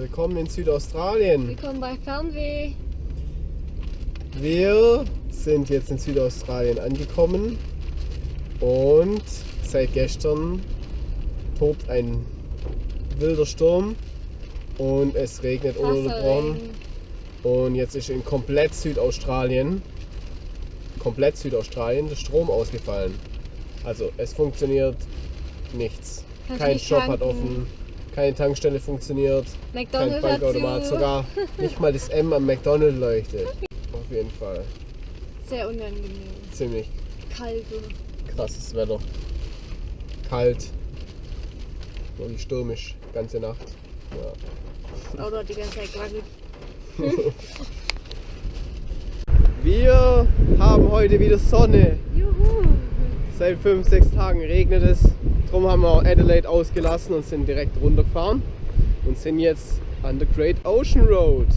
willkommen in Südaustralien. Willkommen bei Fernweh. Wir sind jetzt in Südaustralien angekommen und seit gestern tobt ein wilder Sturm und es regnet ununterbrochen. Wasserregen. Und jetzt ist in komplett Südaustralien, komplett Südaustralien, der Strom ausgefallen. Also es funktioniert nichts. Kein Shop hat offen, keine Tankstelle funktioniert, kein McDonald's hat Bankautomat, sogar nicht mal das M am McDonald's leuchtet. Auf jeden Fall. Sehr unangenehm. Ziemlich Kalt. krasses Wetter. Kalt. Wirklich stürmisch, ganze Nacht. Ja. Oder die ganze Zeit gewackelt. Wir haben heute wieder Sonne. Juhu. Seit 5, 6 Tagen regnet es. Darum haben wir auch Adelaide ausgelassen und sind direkt runtergefahren und sind jetzt an der Great Ocean Road.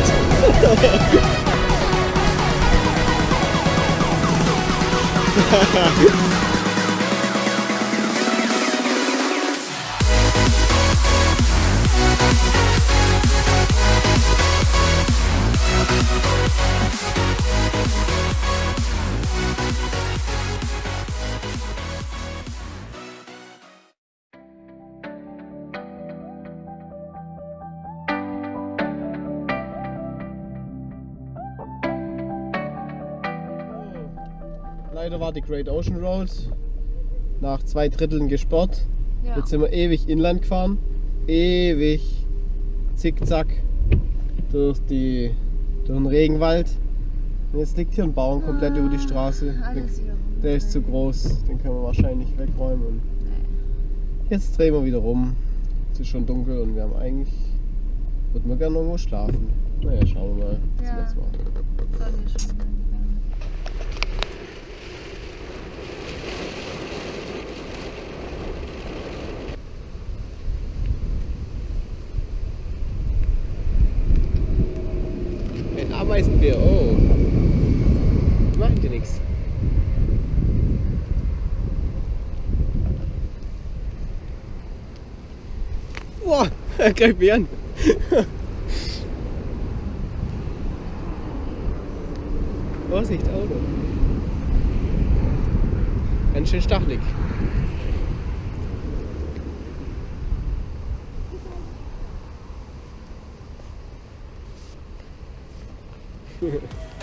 perfect. Leider war die Great Ocean Road nach zwei Dritteln gesperrt. Ja. Jetzt sind wir ewig inland gefahren. Ewig zickzack durch, die, durch den Regenwald. Und jetzt liegt hier ein Baum komplett über die Straße. Alles wieder runter. Der ist zu groß, den können wir wahrscheinlich wegräumen. Und jetzt drehen wir wieder rum. Es ist schon dunkel und wir haben eigentlich. Würden wir gerne irgendwo schlafen. Naja, schauen wir mal. was Ja. wir jetzt machen. Sonne ist schon untergegangen. Ein Ameisenbär, oh. Machen dir nichts. Boah, er greift mich an. Vorsicht, Auto. Ganz schön stachelig. Yeah.